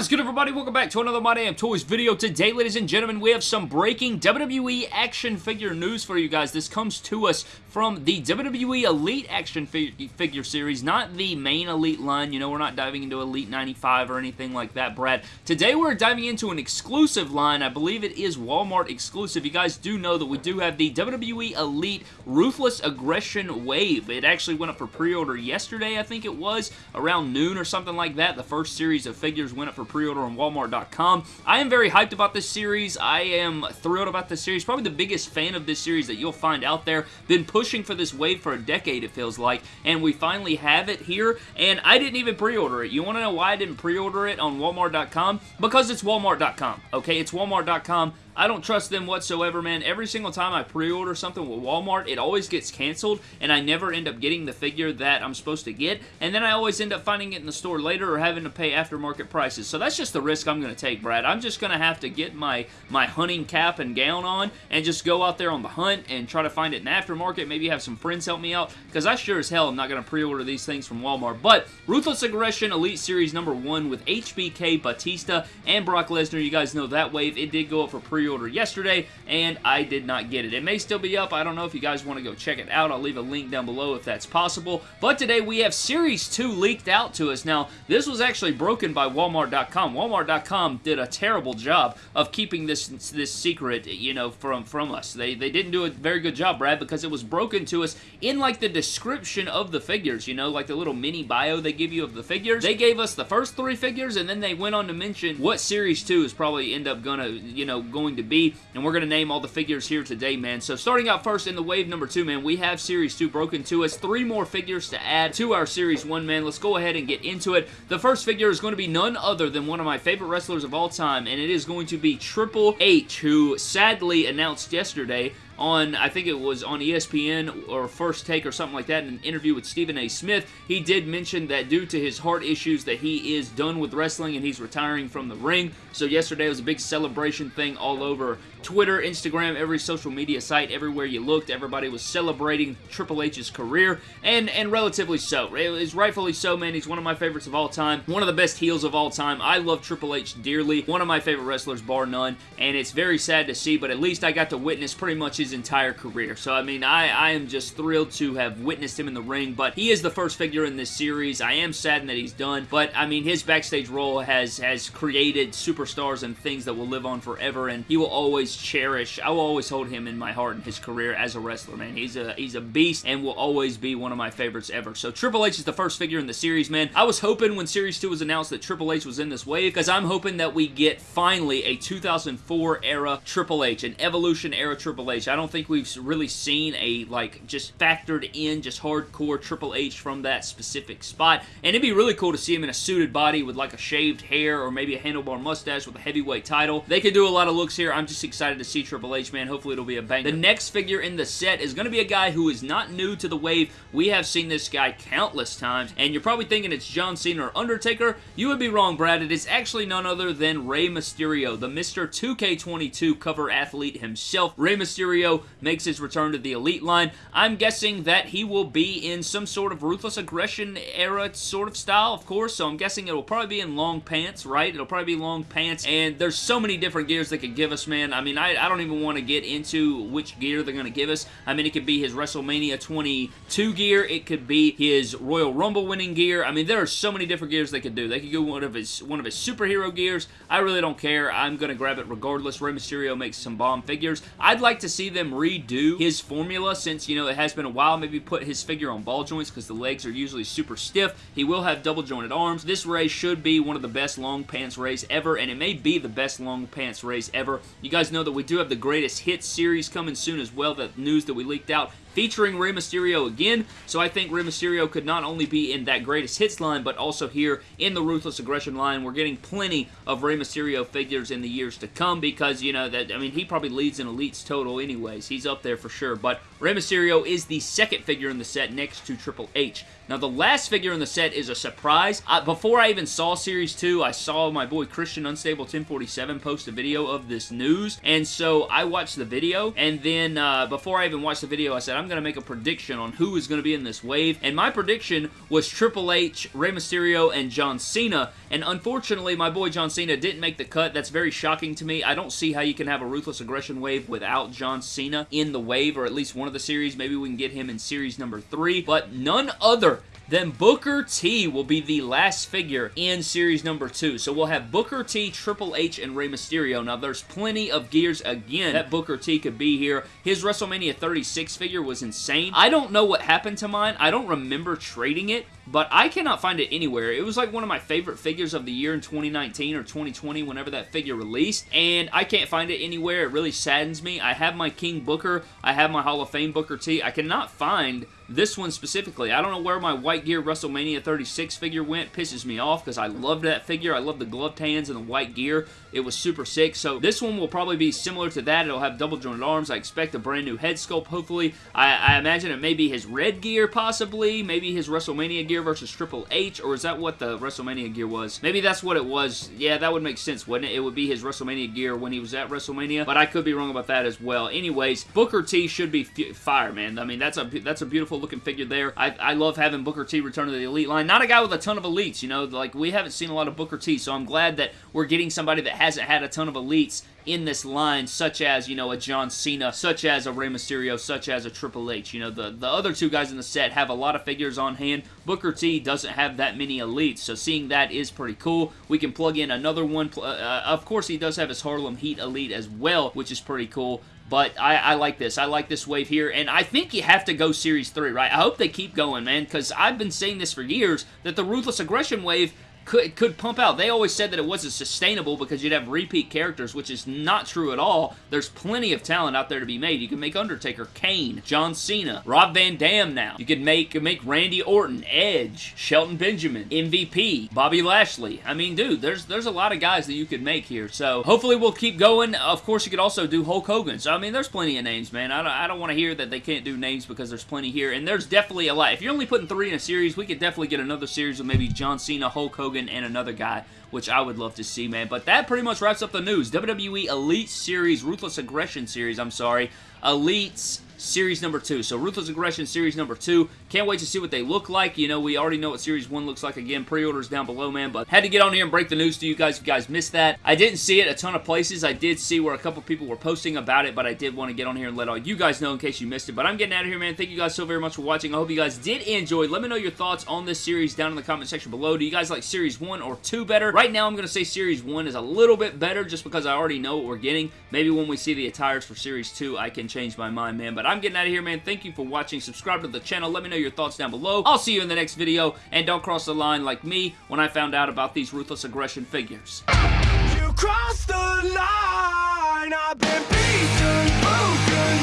Is good everybody? Welcome back to another My Damn Toys video. Today, ladies and gentlemen, we have some breaking WWE action figure news for you guys. This comes to us from the WWE Elite action fig figure series, not the main Elite line. You know, we're not diving into Elite 95 or anything like that, Brad. Today, we're diving into an exclusive line. I believe it is Walmart exclusive. You guys do know that we do have the WWE Elite Ruthless Aggression Wave. It actually went up for pre-order yesterday, I think it was, around noon or something like that. The first series of figures went up for pre-order on Walmart.com. I am very hyped about this series. I am thrilled about this series. Probably the biggest fan of this series that you'll find out there. Been pushing for this wave for a decade, it feels like, and we finally have it here, and I didn't even pre-order it. You want to know why I didn't pre-order it on Walmart.com? Because it's Walmart.com, okay? It's Walmart.com. I don't trust them whatsoever, man. Every single time I pre-order something with Walmart, it always gets canceled, and I never end up getting the figure that I'm supposed to get, and then I always end up finding it in the store later or having to pay aftermarket prices. So that's just the risk I'm going to take, Brad. I'm just going to have to get my, my hunting cap and gown on and just go out there on the hunt and try to find it in aftermarket. Maybe have some friends help me out, because I sure as hell am not going to pre-order these things from Walmart. But Ruthless Aggression Elite Series number 1 with HBK, Batista, and Brock Lesnar. You guys know that wave. It did go up for pre-order pre-order yesterday, and I did not get it. It may still be up. I don't know if you guys want to go check it out. I'll leave a link down below if that's possible. But today we have Series 2 leaked out to us. Now, this was actually broken by Walmart.com. Walmart.com did a terrible job of keeping this this secret, you know, from, from us. They, they didn't do a very good job, Brad, because it was broken to us in, like, the description of the figures, you know, like the little mini bio they give you of the figures. They gave us the first three figures, and then they went on to mention what Series 2 is probably end up gonna, you know, going to to be, and we're going to name all the figures here today, man. So starting out first in the wave number two, man, we have Series 2 broken to us. Three more figures to add to our Series 1, man. Let's go ahead and get into it. The first figure is going to be none other than one of my favorite wrestlers of all time, and it is going to be Triple H, who sadly announced yesterday on, I think it was on ESPN or First Take or something like that, in an interview with Stephen A. Smith, he did mention that due to his heart issues that he is done with wrestling and he's retiring from the ring. So yesterday was a big celebration thing all over Twitter, Instagram, every social media site, everywhere you looked, everybody was celebrating Triple H's career, and, and relatively so. It is rightfully so, man. He's one of my favorites of all time, one of the best heels of all time. I love Triple H dearly, one of my favorite wrestlers, bar none, and it's very sad to see, but at least I got to witness pretty much his entire career. So, I mean, I, I am just thrilled to have witnessed him in the ring, but he is the first figure in this series. I am saddened that he's done, but, I mean, his backstage role has, has created superstars and things that will live on forever, and he will always always cherish, I will always hold him in my heart in his career as a wrestler, man. He's a, he's a beast and will always be one of my favorites ever. So Triple H is the first figure in the series, man. I was hoping when Series 2 was announced that Triple H was in this wave because I'm hoping that we get finally a 2004 era Triple H, an Evolution era Triple H. I don't think we've really seen a, like, just factored in, just hardcore Triple H from that specific spot. And it'd be really cool to see him in a suited body with, like, a shaved hair or maybe a handlebar mustache with a heavyweight title. They could do a lot of looks here. I'm just excited excited to see Triple H, man. Hopefully it'll be a bang. The next figure in the set is going to be a guy who is not new to the wave. We have seen this guy countless times, and you're probably thinking it's John Cena or Undertaker. You would be wrong, Brad. It is actually none other than Rey Mysterio, the Mr. 2K22 cover athlete himself. Rey Mysterio makes his return to the Elite line. I'm guessing that he will be in some sort of Ruthless Aggression era sort of style, of course, so I'm guessing it'll probably be in long pants, right? It'll probably be long pants, and there's so many different gears they could give us, man. I mean, mean, I, I don't even want to get into which gear they're going to give us. I mean, it could be his WrestleMania 22 gear. It could be his Royal Rumble winning gear. I mean, there are so many different gears they could do. They could go one of his one of his superhero gears. I really don't care. I'm going to grab it regardless. Rey Mysterio makes some bomb figures. I'd like to see them redo his formula since, you know, it has been a while. Maybe put his figure on ball joints because the legs are usually super stiff. He will have double jointed arms. This Rey should be one of the best long pants Reys ever, and it may be the best long pants Reys ever. You guys know know that we do have the Greatest Hits series coming soon as well, that news that we leaked out featuring Rey Mysterio again. So I think Rey Mysterio could not only be in that Greatest Hits line, but also here in the Ruthless Aggression line. We're getting plenty of Rey Mysterio figures in the years to come because, you know, that I mean, he probably leads in Elites total anyways. He's up there for sure. But Rey Mysterio is the second figure in the set next to Triple H. Now, the last figure in the set is a surprise. I, before I even saw Series 2, I saw my boy Christian Unstable 1047 post a video of this news, and so I watched the video, and then uh, before I even watched the video, I said, I'm going to make a prediction on who is going to be in this wave, and my prediction was Triple H, Rey Mysterio, and John Cena, and unfortunately, my boy John Cena didn't make the cut. That's very shocking to me. I don't see how you can have a Ruthless Aggression wave without John Cena in the wave, or at least one of the series. Maybe we can get him in series number three, but none other then Booker T will be the last figure in series number two. So we'll have Booker T, Triple H, and Rey Mysterio. Now, there's plenty of gears again that Booker T could be here. His WrestleMania 36 figure was insane. I don't know what happened to mine. I don't remember trading it but I cannot find it anywhere. It was like one of my favorite figures of the year in 2019 or 2020 whenever that figure released, and I can't find it anywhere. It really saddens me. I have my King Booker. I have my Hall of Fame Booker T. I cannot find this one specifically. I don't know where my White Gear WrestleMania 36 figure went. Pisses me off because I loved that figure. I love the gloved hands and the white gear. It was super sick. So this one will probably be similar to that. It'll have double jointed arms. I expect a brand new head sculpt, hopefully. I, I imagine it may be his red gear, possibly. Maybe his WrestleMania gear versus Triple H, or is that what the WrestleMania gear was? Maybe that's what it was. Yeah, that would make sense, wouldn't it? It would be his WrestleMania gear when he was at WrestleMania, but I could be wrong about that as well. Anyways, Booker T should be fire, man. I mean, that's a that's a beautiful looking figure there. I, I love having Booker T return to the Elite line. Not a guy with a ton of elites, you know, like we haven't seen a lot of Booker T, so I'm glad that we're getting somebody that hasn't had a ton of elites in this line, such as, you know, a John Cena, such as a Rey Mysterio, such as a Triple H. You know, the, the other two guys in the set have a lot of figures on hand. Booker T doesn't have that many elites, so seeing that is pretty cool. We can plug in another one. Uh, uh, of course, he does have his Harlem Heat Elite as well, which is pretty cool. But I, I, like this. I like this wave here, and I think you have to go Series 3, right? I hope they keep going, man, because I've been saying this for years, that the Ruthless Aggression wave could, could pump out. They always said that it wasn't sustainable because you'd have repeat characters, which is not true at all. There's plenty of talent out there to be made. You can make Undertaker, Kane, John Cena, Rob Van Dam now. You could make, make Randy Orton, Edge, Shelton Benjamin, MVP, Bobby Lashley. I mean, dude, there's there's a lot of guys that you could make here. So hopefully we'll keep going. Of course, you could also do Hulk Hogan. So, I mean, there's plenty of names, man. I don't, I don't want to hear that they can't do names because there's plenty here. And there's definitely a lot. If you're only putting three in a series, we could definitely get another series of maybe John Cena, Hulk Hogan, and another guy, which I would love to see, man. But that pretty much wraps up the news. WWE Elite Series, Ruthless Aggression Series, I'm sorry. Elites Series number 2. So Ruthless Aggression Series number 2. Can't wait to see what they look like. You know, we already know what Series 1 looks like. Again, pre-orders down below, man. But had to get on here and break the news to you guys if you guys missed that. I didn't see it a ton of places. I did see where a couple people were posting about it, but I did want to get on here and let all you guys know in case you missed it. But I'm getting out of here, man. Thank you guys so very much for watching. I hope you guys did enjoy. Let me know your thoughts on this series down in the comment section below. Do you guys like Series 1 or 2 better? Right now, I'm going to say Series 1 is a little bit better just because I already know what we're getting. Maybe when we see the attires for Series 2, I can change my mind, man. But I'm getting out of here, man. Thank you for watching. Subscribe to the channel. Let me know your thoughts down below. I'll see you in the next video. And don't cross the line like me when I found out about these Ruthless Aggression figures. You crossed the line. I've been beaten, broken,